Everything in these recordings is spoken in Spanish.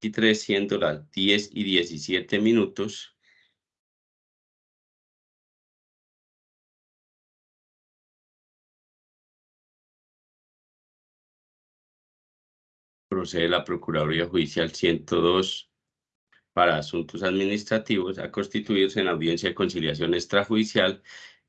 2023, siendo las 10 y 17 minutos. Procede la Procuraduría Judicial 102 para Asuntos Administrativos a constituirse en audiencia de conciliación extrajudicial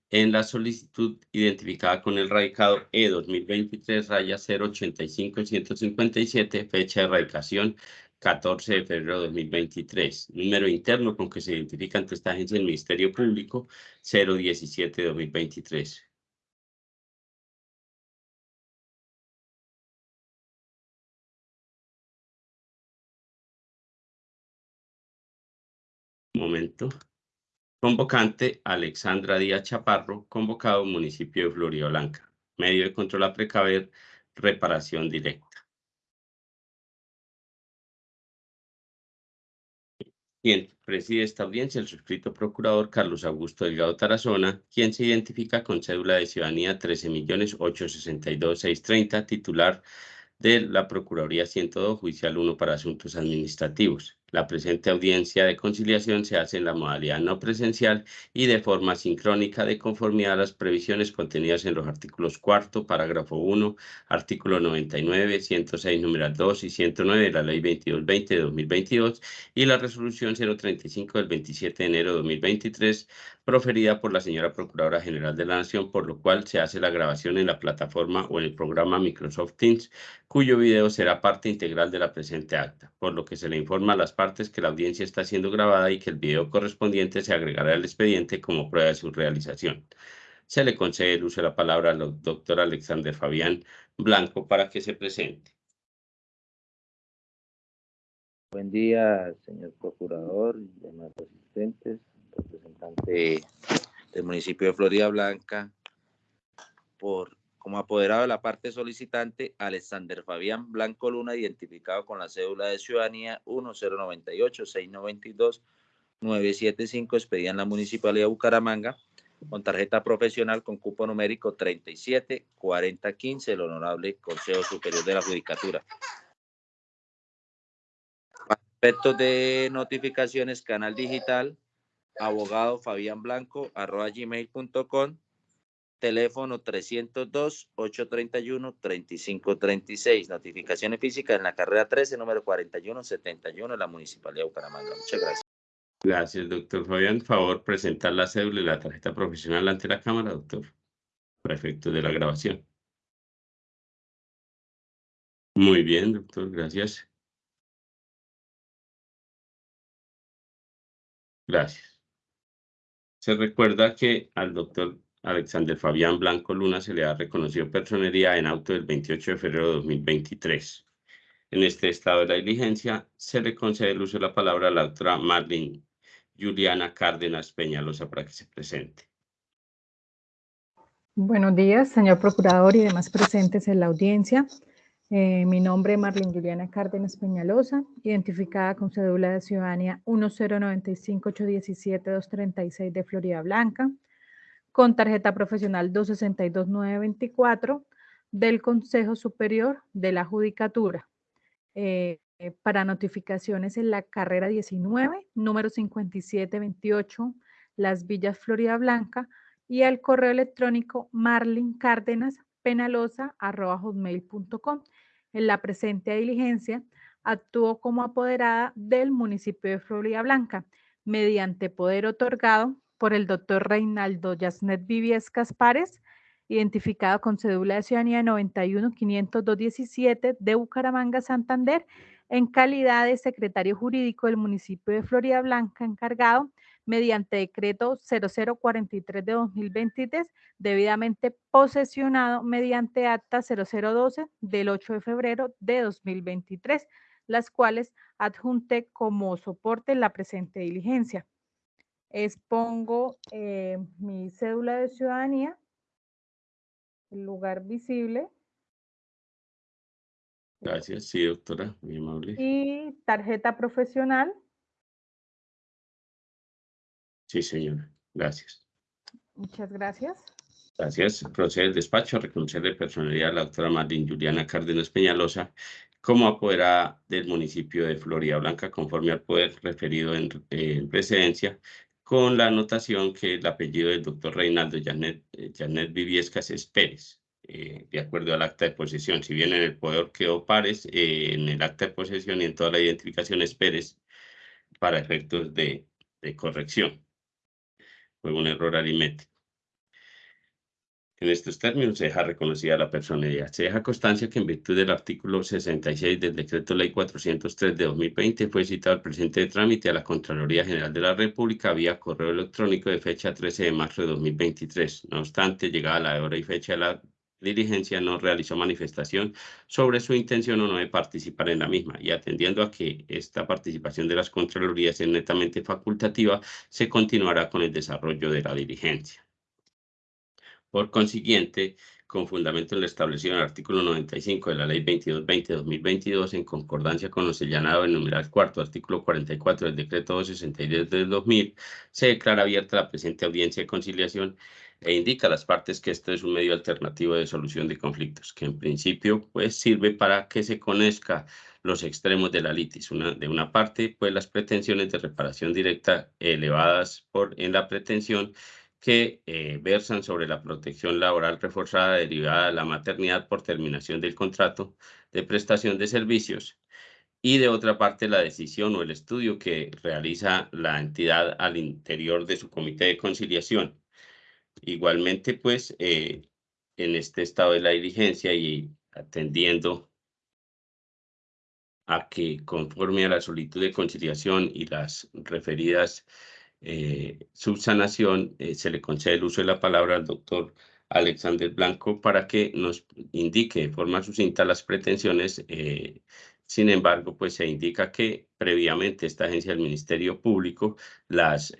en la solicitud identificada con el radicado E 2023 raya 085 157, fecha de radicación 14 de febrero de 2023. Número interno con que se identifica ante esta agencia del Ministerio Público 017 de 2023. Momento. Convocante Alexandra Díaz Chaparro, convocado municipio de Florida Blanca. Medio de control a precaver, reparación directa. Quien preside esta audiencia, el suscrito procurador Carlos Augusto Delgado Tarazona, quien se identifica con cédula de ciudadanía 13.862.630, titular de la Procuraduría 102, Judicial 1 para Asuntos Administrativos. La presente audiencia de conciliación se hace en la modalidad no presencial y de forma sincrónica de conformidad a las previsiones contenidas en los artículos cuarto, parágrafo 1, artículo 99, 106, numeral 2 y 109 de la Ley 2220 de 2022 y la resolución 035 del 27 de enero de 2023 proferida por la señora Procuradora General de la Nación, por lo cual se hace la grabación en la plataforma o en el programa Microsoft Teams, cuyo video será parte integral de la presente acta, por lo que se le informa a las partes que la audiencia está siendo grabada y que el video correspondiente se agregará al expediente como prueba de su realización. Se le concede el uso de la palabra al doctor Alexander Fabián Blanco para que se presente. Buen día, señor procurador y demás asistentes representante del municipio de Florida Blanca, por como apoderado de la parte solicitante, Alexander Fabián Blanco Luna, identificado con la cédula de ciudadanía 1098-692-975, expedida en la Municipalidad de Bucaramanga, con tarjeta profesional con cupo numérico 374015, el Honorable Consejo Superior de la Judicatura. Aspectos de notificaciones, canal digital, abogado Fabián Blanco, arroba gmail.com, teléfono 302-831-3536, notificaciones físicas en la carrera 13, número 4171 en la Municipalidad de Bucaramanga. Muchas gracias. Gracias, doctor Fabián. Favor, presentar la cédula y la tarjeta profesional ante la Cámara, doctor, para efectos de la grabación. Muy bien, doctor, gracias. Gracias. Se recuerda que al doctor Alexander Fabián Blanco Luna se le ha reconocido personería en auto del 28 de febrero de 2023. En este estado de la diligencia, se le concede el uso de la palabra a la doctora Marlene Juliana Cárdenas Peñalosa para que se presente. Buenos días, señor procurador y demás presentes en la audiencia. Eh, mi nombre es Marlene Juliana Cárdenas Peñalosa, identificada con cédula de ciudadanía 1095817 de Florida Blanca, con tarjeta profesional 262924 del Consejo Superior de la Judicatura. Eh, eh, para notificaciones en la carrera 19, número 5728, Las Villas Florida Blanca, y al correo electrónico marlincárdenaspenalosa.com en la presente diligencia, actuó como apoderada del municipio de Florida Blanca, mediante poder otorgado por el doctor Reinaldo Yasnet Viviescas Párez, identificado con cédula de ciudadanía 91 de Bucaramanga, Santander, en calidad de secretario jurídico del municipio de Florida Blanca, encargado mediante decreto 0043 de 2023, debidamente posesionado mediante acta 0012 del 8 de febrero de 2023, las cuales adjunté como soporte en la presente diligencia. Expongo eh, mi cédula de ciudadanía, el lugar visible. Gracias, sí, doctora, muy amable. Y tarjeta profesional Sí, señora. Gracias. Muchas gracias. Gracias. Procede el despacho a reconocerle personalidad a la doctora Marlene Juliana Cárdenas Peñalosa, como apoderada del municipio de Florida Blanca, conforme al poder referido en, precedencia, con la anotación que el apellido del doctor Reinaldo Janet, eh, Janet Viviescas es Pérez, eh, de acuerdo al acta de posesión. Si bien en el poder quedó Párez, eh, en el acta de posesión y en toda la identificación es Pérez para efectos de, de corrección. Fue un error aritmético. En estos términos se deja reconocida la personalidad. Se deja constancia que en virtud del artículo 66 del Decreto Ley 403 de 2020 fue citado el presente de trámite a la Contraloría General de la República vía correo electrónico de fecha 13 de marzo de 2023. No obstante, llegada la hora y fecha de la diligencia, no realizó manifestación sobre su intención o no de participar en la misma y atendiendo a que esta participación de las Contralorías es netamente facultativa, se continuará con el desarrollo de la diligencia. Por consiguiente, con fundamento en lo establecido en el artículo 95 de la Ley 2220-2022, en concordancia con lo señalado en numeral cuarto, artículo 44 del Decreto 263 del 2000, se declara abierta la presente audiencia de conciliación e indica a las partes que esto es un medio alternativo de solución de conflictos, que en principio pues sirve para que se conozca los extremos de la litis. De una parte, pues las pretensiones de reparación directa elevadas por, en la pretensión que eh, versan sobre la protección laboral reforzada derivada de la maternidad por terminación del contrato de prestación de servicios y de otra parte la decisión o el estudio que realiza la entidad al interior de su comité de conciliación. Igualmente, pues, eh, en este estado de la diligencia y atendiendo a que conforme a la solicitud de conciliación y las referidas eh, subsanación, eh, se le concede el uso de la palabra al doctor Alexander Blanco para que nos indique de forma sucinta las pretensiones. Sin embargo, pues se indica que previamente esta agencia del Ministerio Público las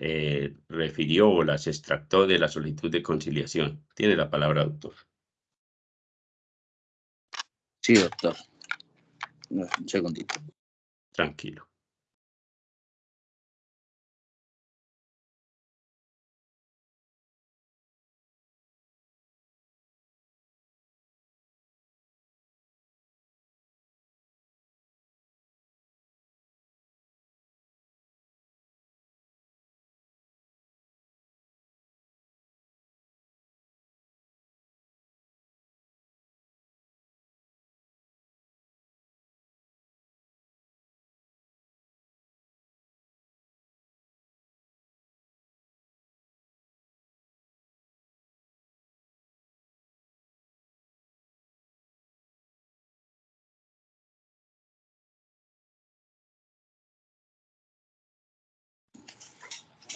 refirió o las extractó de la solicitud de conciliación. Tiene la palabra, doctor. Sí, doctor. Un segundito. Tranquilo.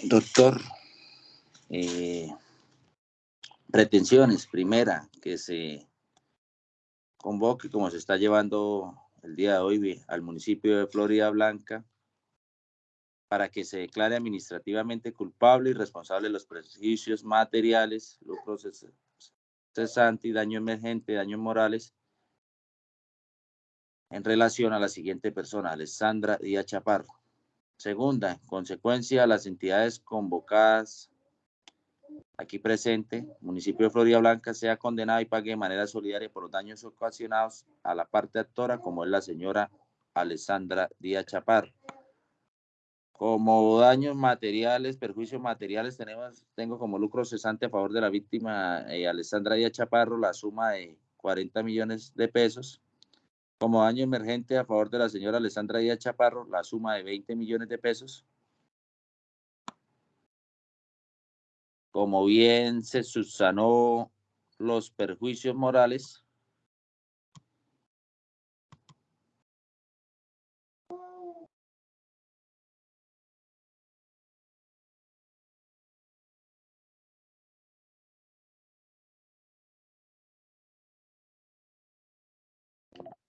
Doctor, eh, pretensiones. Primera, que se convoque, como se está llevando el día de hoy, al municipio de Florida Blanca, para que se declare administrativamente culpable y responsable de los prejuicios materiales, lucros cesantes, daño emergente, daños morales, en relación a la siguiente persona, Alessandra Díaz Chaparro Segunda, en consecuencia, las entidades convocadas aquí presente, municipio de Florida Blanca, sea condenado y pague de manera solidaria por los daños ocasionados a la parte actora, como es la señora Alessandra Díaz Chaparro. Como daños materiales, perjuicios materiales, tenemos, tengo como lucro cesante a favor de la víctima eh, Alessandra Díaz Chaparro la suma de 40 millones de pesos como daño emergente a favor de la señora Alessandra Díaz Chaparro, la suma de 20 millones de pesos. Como bien se subsanó los perjuicios morales,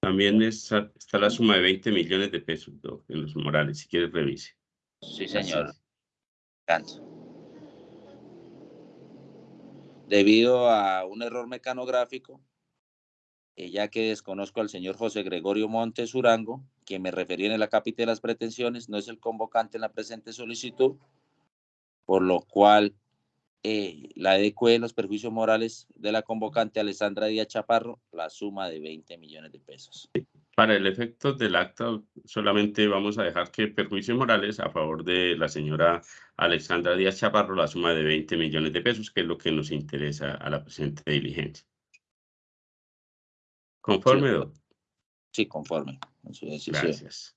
También está, la suma de 20 millones de pesos en los morales, si quieres revise. Sí, señor. Debido a un error mecanográfico, eh, ya que desconozco al señor José Gregorio Montes Urango, quien me refería en la cápita de las pretensiones, no es el convocante en la presente solicitud, por lo cual eh, la de los perjuicios morales de la convocante Alessandra Díaz Chaparro, la suma de 20 millones de pesos. Para el efecto del acta, solamente vamos a dejar que perjuicios morales a favor de la señora Alexandra Díaz Chaparro la suma de 20 millones de pesos, que es lo que nos interesa a la presente diligencia. ¿Conforme, doctor? Sí, conforme. Gracias.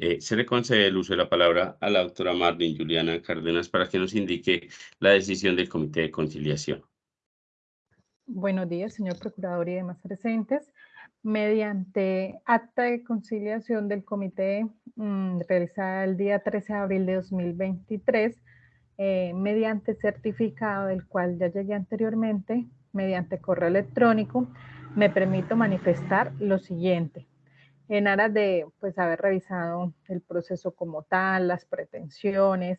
Eh, se le concede el uso de la palabra a la doctora Marlene Juliana Cárdenas para que nos indique la decisión del Comité de Conciliación. Buenos días, señor Procurador y demás presentes. Mediante acta de conciliación del comité mm, realizada el día 13 de abril de 2023, eh, mediante certificado del cual ya llegué anteriormente, mediante correo electrónico, me permito manifestar lo siguiente en aras de pues, haber revisado el proceso como tal, las pretensiones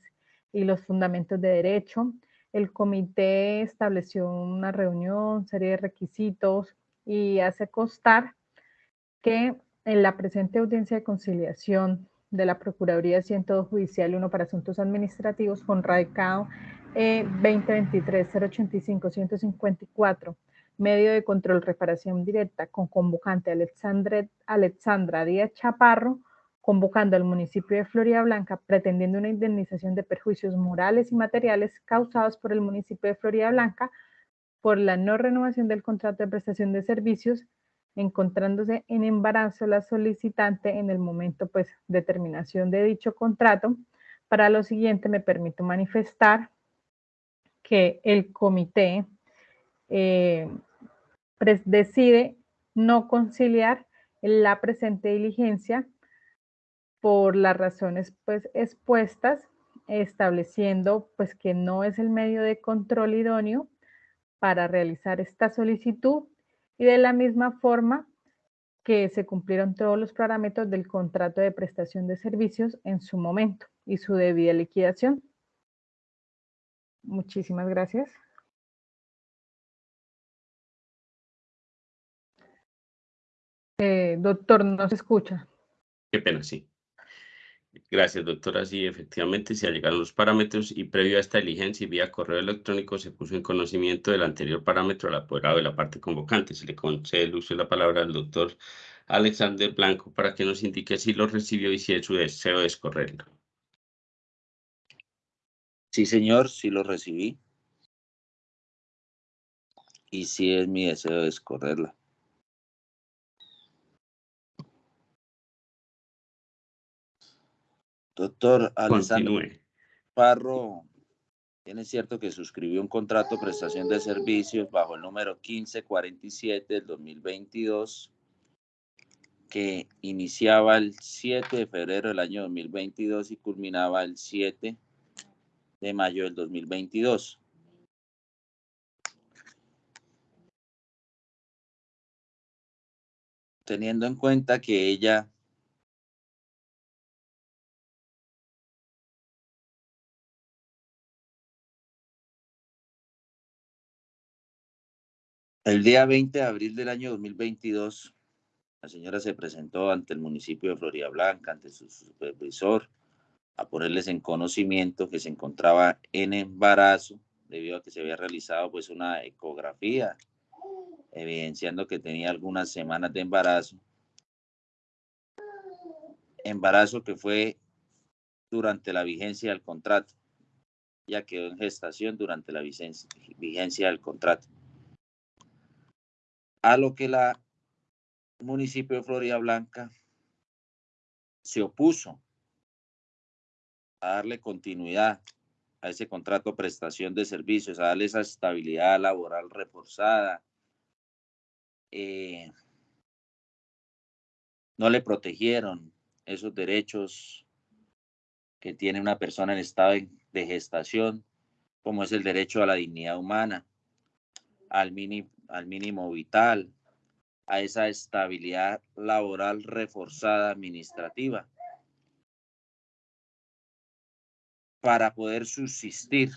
y los fundamentos de derecho. El comité estableció una reunión, serie de requisitos y hace constar que en la presente audiencia de conciliación de la Procuraduría de Judicial 1 para Asuntos Administrativos con radicado eh, 2023-085-154 medio de control reparación directa con convocante Alexandra Díaz Chaparro, convocando al municipio de Florida Blanca pretendiendo una indemnización de perjuicios morales y materiales causados por el municipio de Florida Blanca por la no renovación del contrato de prestación de servicios, encontrándose en embarazo la solicitante en el momento pues de terminación de dicho contrato. Para lo siguiente me permito manifestar que el comité eh, decide no conciliar la presente diligencia por las razones pues expuestas, estableciendo pues que no es el medio de control idóneo para realizar esta solicitud y de la misma forma que se cumplieron todos los parámetros del contrato de prestación de servicios en su momento y su debida liquidación. Muchísimas gracias. Eh, doctor, no se escucha. Qué pena, sí. Gracias, doctora. Sí, efectivamente se llegaron los parámetros y previo a esta diligencia y vía correo electrónico se puso en conocimiento del anterior parámetro al apoderado de la parte convocante. Se le concede el uso de la palabra al doctor Alexander Blanco para que nos indique si lo recibió y si es su deseo de escorrerlo. Sí, señor, sí lo recibí. Y sí es mi deseo de escorrerla. Doctor Alessandro Parro, tiene cierto que suscribió un contrato de prestación de servicios bajo el número 1547 del 2022 que iniciaba el 7 de febrero del año 2022 y culminaba el 7 de mayo del 2022. Teniendo en cuenta que ella El día 20 de abril del año 2022, la señora se presentó ante el municipio de Florida Blanca, ante su supervisor, a ponerles en conocimiento que se encontraba en embarazo debido a que se había realizado pues una ecografía evidenciando que tenía algunas semanas de embarazo. Embarazo que fue durante la vigencia del contrato, ya quedó en gestación durante la vigencia del contrato a lo que la municipio de Florida Blanca se opuso a darle continuidad a ese contrato de prestación de servicios, a darle esa estabilidad laboral reforzada. Eh, no le protegieron esos derechos que tiene una persona en estado de gestación, como es el derecho a la dignidad humana, al, mini, al mínimo vital, a esa estabilidad laboral reforzada administrativa para poder subsistir.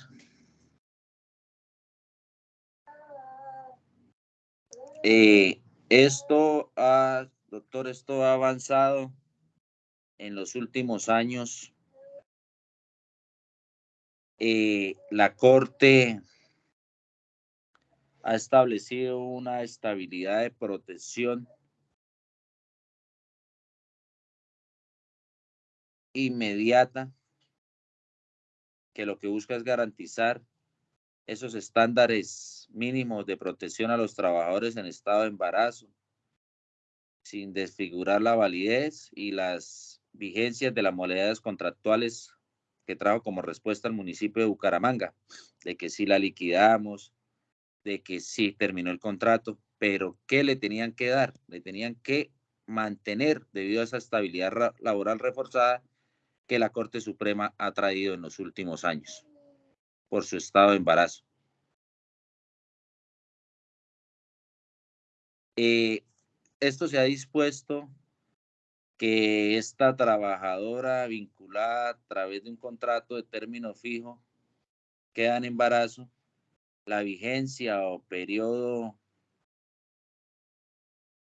Eh, esto ha, doctor, esto ha avanzado en los últimos años. Eh, la Corte ha establecido una estabilidad de protección inmediata que lo que busca es garantizar esos estándares mínimos de protección a los trabajadores en estado de embarazo, sin desfigurar la validez y las vigencias de las modalidades contractuales que trajo como respuesta al municipio de Bucaramanga, de que si la liquidamos, de que sí terminó el contrato, pero ¿qué le tenían que dar? Le tenían que mantener debido a esa estabilidad laboral reforzada que la Corte Suprema ha traído en los últimos años por su estado de embarazo. Eh, esto se ha dispuesto que esta trabajadora vinculada a través de un contrato de término fijo queda en embarazo, la vigencia o periodo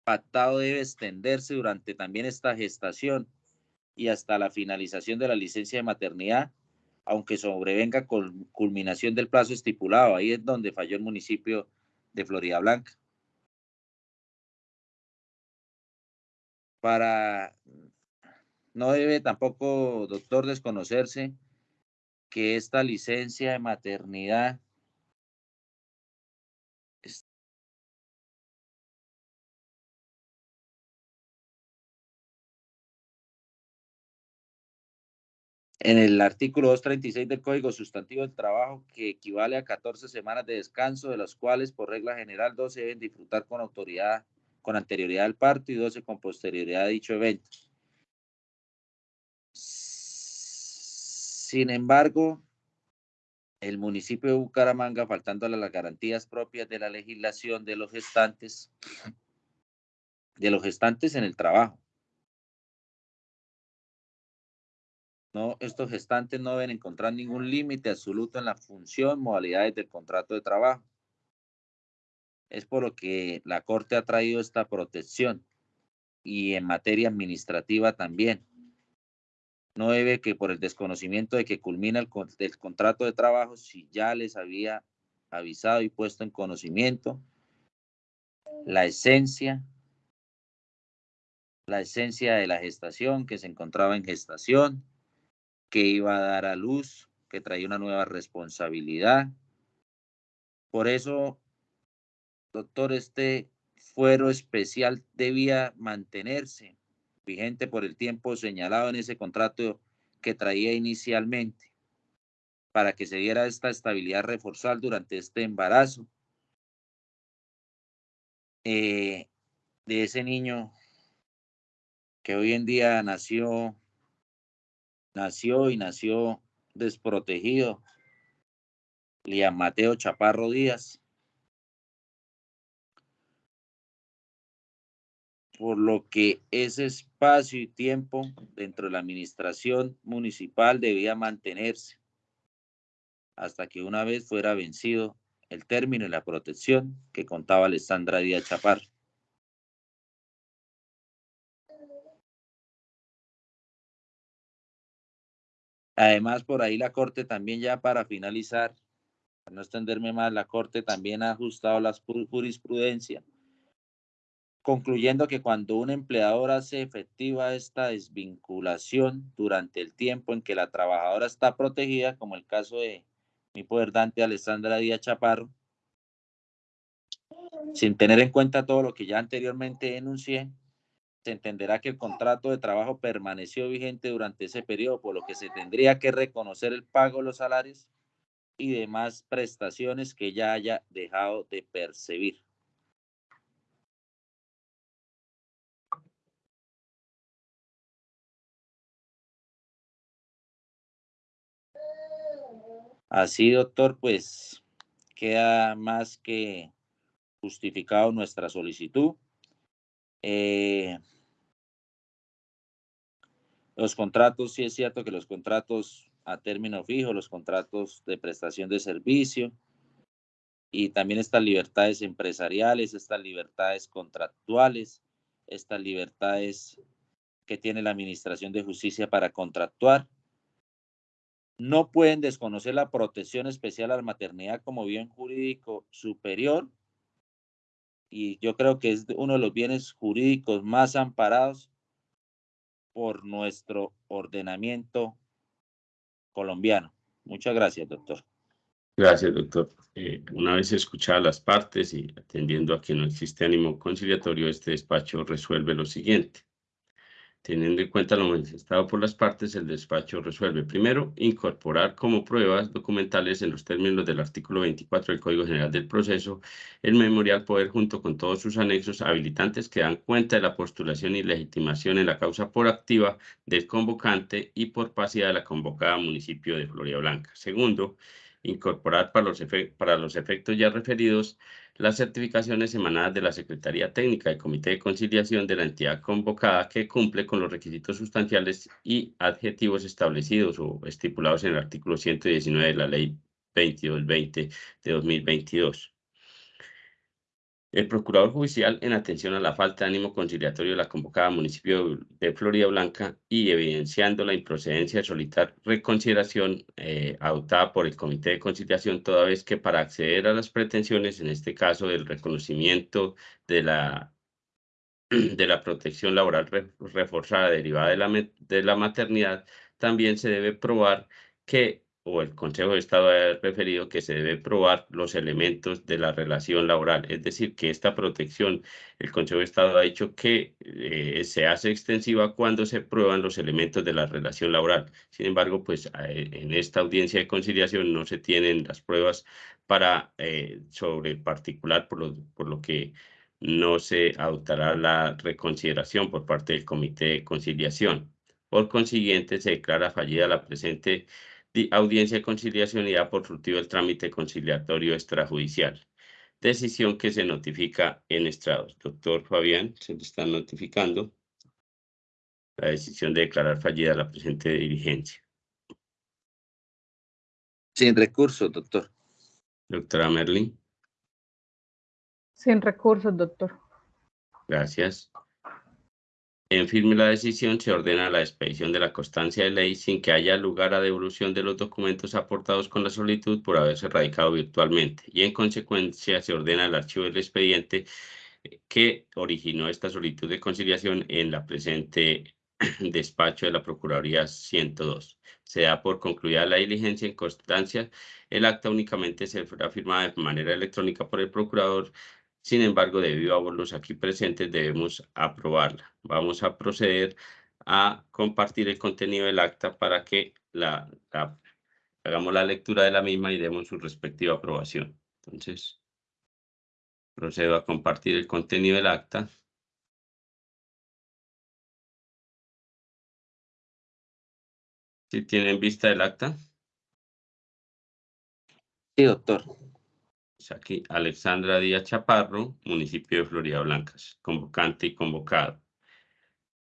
pactado debe extenderse durante también esta gestación y hasta la finalización de la licencia de maternidad, aunque sobrevenga con culminación del plazo estipulado. Ahí es donde falló el municipio de Florida Blanca. Para no debe tampoco, doctor, desconocerse que esta licencia de maternidad en el artículo 236 del Código Sustantivo del Trabajo, que equivale a 14 semanas de descanso, de las cuales por regla general 12 deben disfrutar con autoridad, con anterioridad al parto y 12 con posterioridad a dicho evento. Sin embargo, el municipio de Bucaramanga, faltando las garantías propias de la legislación de los gestantes, de los gestantes en el trabajo, No, estos gestantes no deben encontrar ningún límite absoluto en la función, modalidades del contrato de trabajo. Es por lo que la Corte ha traído esta protección y en materia administrativa también. No debe que por el desconocimiento de que culmina el, el contrato de trabajo, si ya les había avisado y puesto en conocimiento la esencia, la esencia de la gestación, que se encontraba en gestación, que iba a dar a luz, que traía una nueva responsabilidad. Por eso, doctor, este fuero especial debía mantenerse vigente por el tiempo señalado en ese contrato que traía inicialmente, para que se diera esta estabilidad reforzada durante este embarazo eh, de ese niño que hoy en día nació nació y nació desprotegido. Liam Mateo Chaparro Díaz. Por lo que ese espacio y tiempo dentro de la administración municipal debía mantenerse hasta que una vez fuera vencido el término y la protección que contaba Alessandra Díaz Chaparro. Además, por ahí la Corte también ya para finalizar, para no extenderme más, la Corte también ha ajustado la jurisprudencia, concluyendo que cuando un empleador hace efectiva esta desvinculación durante el tiempo en que la trabajadora está protegida, como el caso de mi poder Dante Alessandra Díaz Chaparro, sin tener en cuenta todo lo que ya anteriormente denuncié, se entenderá que el contrato de trabajo permaneció vigente durante ese periodo, por lo que se tendría que reconocer el pago de los salarios y demás prestaciones que ya haya dejado de percibir. Así, doctor, pues queda más que justificado nuestra solicitud. Eh, los contratos, sí es cierto que los contratos a término fijo, los contratos de prestación de servicio y también estas libertades empresariales, estas libertades contractuales, estas libertades que tiene la Administración de Justicia para contractuar. No pueden desconocer la protección especial a la maternidad como bien jurídico superior y yo creo que es uno de los bienes jurídicos más amparados por nuestro ordenamiento colombiano. Muchas gracias, doctor. Gracias, doctor. Eh, una vez escuchadas las partes y atendiendo a que no existe ánimo conciliatorio, este despacho resuelve lo siguiente. Teniendo en cuenta lo manifestado por las partes, el despacho resuelve primero incorporar como pruebas documentales en los términos del artículo 24 del Código General del Proceso el memorial poder junto con todos sus anexos habilitantes que dan cuenta de la postulación y legitimación en la causa por activa del convocante y por pasiva de la convocada municipio de Florida Blanca. Segundo, incorporar para los, para los efectos ya referidos las certificaciones emanadas de la Secretaría Técnica del Comité de Conciliación de la entidad convocada que cumple con los requisitos sustanciales y adjetivos establecidos o estipulados en el artículo 119 de la Ley 2220 de 2022. El procurador judicial, en atención a la falta de ánimo conciliatorio de la convocada municipio de Florida Blanca y evidenciando la improcedencia de solicitar reconsideración eh, adoptada por el Comité de Conciliación, toda vez que para acceder a las pretensiones, en este caso del reconocimiento de la, de la protección laboral reforzada derivada de la, de la maternidad, también se debe probar que o el Consejo de Estado ha referido que se debe probar los elementos de la relación laboral. Es decir, que esta protección, el Consejo de Estado ha dicho que eh, se hace extensiva cuando se prueban los elementos de la relación laboral. Sin embargo, pues eh, en esta audiencia de conciliación no se tienen las pruebas para eh, sobre el particular, por lo, por lo que no se adoptará la reconsideración por parte del Comité de Conciliación. Por consiguiente, se declara fallida la presente audiencia de conciliación y da por fructivo el trámite conciliatorio extrajudicial. Decisión que se notifica en estrados. Doctor Fabián, se le está notificando la decisión de declarar fallida la presente diligencia. Sin recurso, doctor. Doctora Merlin. Sin recurso, doctor. Gracias. En firme la decisión, se ordena la expedición de la constancia de ley sin que haya lugar a devolución de los documentos aportados con la solicitud por haberse radicado virtualmente y en consecuencia se ordena el archivo del expediente que originó esta solicitud de conciliación en la presente despacho de la Procuraduría 102. Se da por concluida la diligencia en constancia. El acta únicamente se será firmada de manera electrónica por el procurador sin embargo, debido a los aquí presentes, debemos aprobarla. Vamos a proceder a compartir el contenido del acta para que la, hagamos la lectura de la misma y demos su respectiva aprobación. Entonces, procedo a compartir el contenido del acta. ¿Sí tienen vista del acta? Sí, doctor aquí Alexandra Díaz Chaparro, municipio de Florida Blancas, convocante y convocado.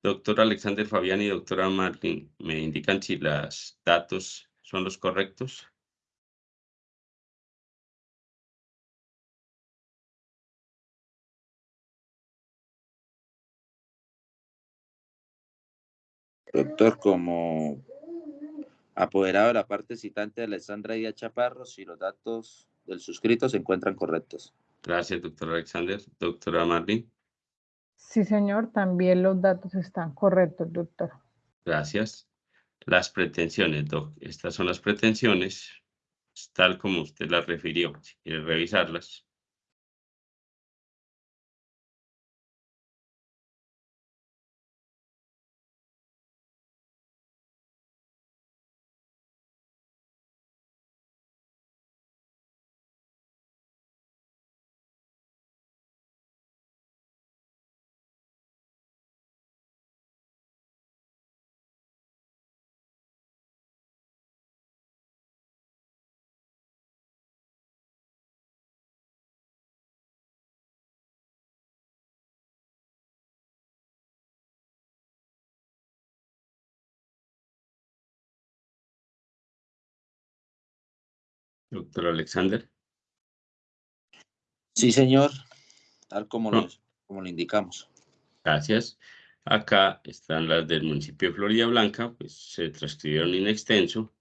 Doctor Alexander Fabián y doctora Martín, ¿me indican si los datos son los correctos? Doctor, como apoderado de la parte citante de Alexandra Díaz Chaparro, si los datos del suscrito se encuentran correctos. Gracias, doctor Alexander. Doctora Marlene. Sí, señor, también los datos están correctos, doctor. Gracias. Las pretensiones, doc. Estas son las pretensiones, tal como usted las refirió. Si quiere revisarlas. Doctor Alexander. Sí, señor, tal como, lo, como lo indicamos. Gracias. Acá están las del municipio de Florida Blanca, pues se transcribieron en extenso.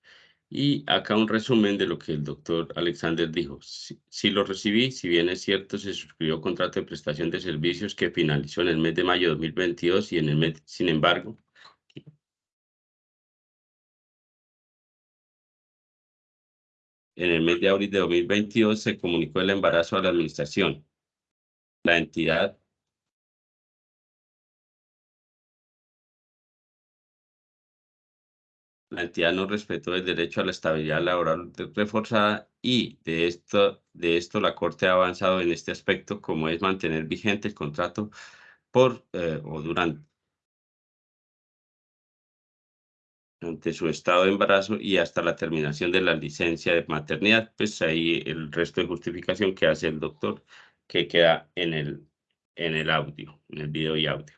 Y acá un resumen de lo que el doctor Alexander dijo. Si, lo recibí, si bien es cierto, se suscribió contrato de prestación de servicios que finalizó en el mes de mayo de 2022 y en el mes, sin embargo, en el mes de abril de 2022 se comunicó el embarazo a la administración. La entidad la entidad no respetó el derecho a la estabilidad laboral reforzada y de esto, de esto la Corte ha avanzado en este aspecto como es mantener vigente el contrato por eh, o durante ante su estado de embarazo y hasta la terminación de la licencia de maternidad, pues ahí el resto de justificación que hace el doctor que queda en el, en el audio, en el video y audio.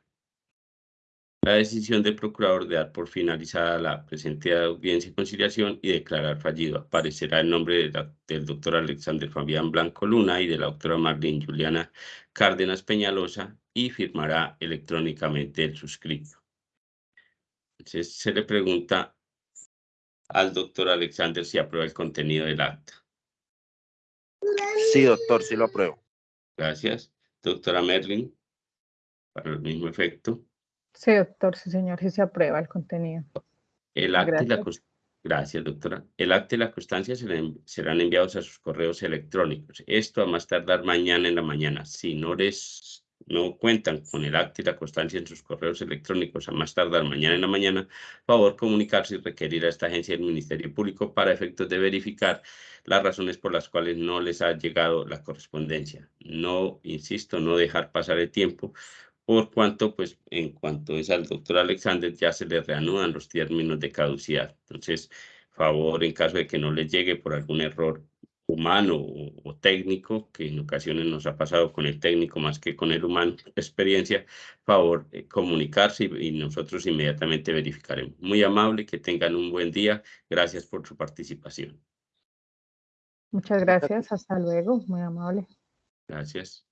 La decisión del procurador de dar por finalizada la presente audiencia y conciliación y declarar fallido aparecerá el nombre del doctor Alexander Fabián Blanco Luna y de la doctora Marlene Juliana Cárdenas Peñalosa y firmará electrónicamente el suscrito. Entonces se le pregunta al doctor Alexander si aprueba el contenido del acta. Sí, doctor, sí lo apruebo. Gracias. Doctora Merlin, para el mismo efecto. Sí, doctor, sí, señor, sí se aprueba el contenido. El acta y la Gracias, doctora. El acta y la constancia serán enviados a sus correos electrónicos. Esto a más tardar mañana en la mañana. Si no les no cuentan con el acta y la constancia en sus correos electrónicos a más tardar mañana en la mañana, favor comunicarse y requerir a esta agencia del Ministerio Público para efectos de verificar las razones por las cuales no les ha llegado la correspondencia. No, insisto, no dejar pasar el tiempo, por cuanto, pues, en cuanto es al doctor Alexander, ya se le reanudan los términos de caducidad. Entonces, favor, en caso de que no les llegue por algún error humano o, técnico, que en ocasiones nos ha pasado con el técnico más que con el humano, experiencia, favor eh, comunicarse y, y, nosotros inmediatamente verificaremos. Muy amable, que tengan un buen día. Gracias por su participación. Muchas gracias, hasta luego, muy amable. Gracias.